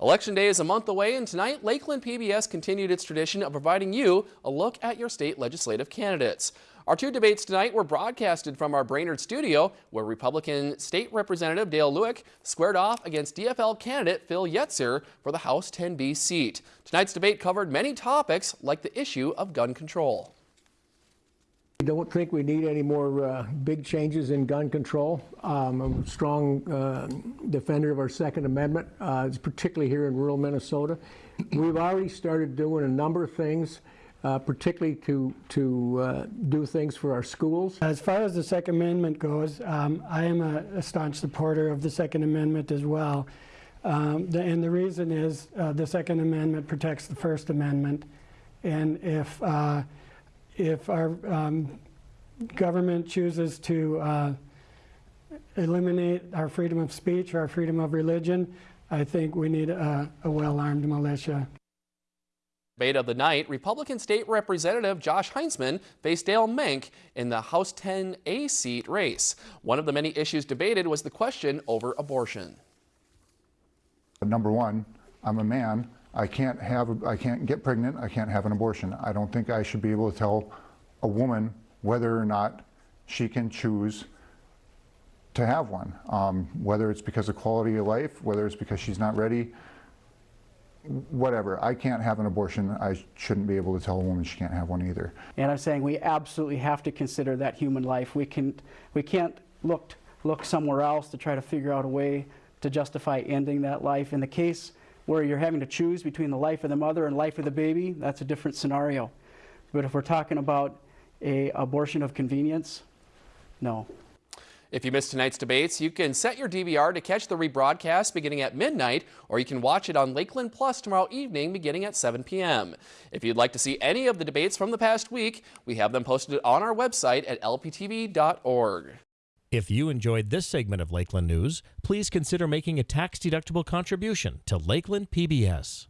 Election Day is a month away and tonight Lakeland PBS continued its tradition of providing you a look at your state legislative candidates. Our two debates tonight were broadcasted from our Brainerd studio where Republican State Representative Dale Lueck squared off against DFL candidate Phil Yetzer for the House 10B seat. Tonight's debate covered many topics like the issue of gun control. Don't think we need any more uh, big changes in gun control. Um, I'm a strong uh, defender of our Second Amendment, uh, particularly here in rural Minnesota. We've already started doing a number of things, uh, particularly to, to uh, do things for our schools. As far as the Second Amendment goes, um, I am a, a, staunch supporter of the Second Amendment as well. Um, the, and the reason is uh, the Second Amendment protects the First Amendment. And if if our um, government chooses to uh, eliminate our freedom of speech or our freedom of religion, I think we need a, a well-armed militia. Debate of the night, Republican State Representative Josh Heintzeman faced Dale Menk in the House 10A seat race. One of the many issues debated was the question over abortion. Number one, I'm a man. I can't have, I can't get pregnant, I can't have an abortion. I don't think I should be able to tell a woman whether or not she can choose to have one, um, whether it's because of quality of life, whether it's because she's not ready, whatever. I can't have an abortion. I shouldn't be able to tell a woman she can't have one either. And I'm saying we absolutely have to consider that human life. We, can, we can't look, look somewhere else to try to figure out a way to justify ending that life. In the case where you're having to choose between the life of the mother and life of the baby, that's a different scenario. But if we're talking about a abortion of convenience, no. If you missed tonight's debates, you can set your DVR to catch the rebroadcast beginning at midnight, or you can watch it on Lakeland Plus tomorrow evening beginning at 7 p.m. If you'd like to see any of the debates from the past week, we have them posted on our website at lptv.org. If you enjoyed this segment of Lakeland News, please consider making a tax-deductible contribution to Lakeland PBS.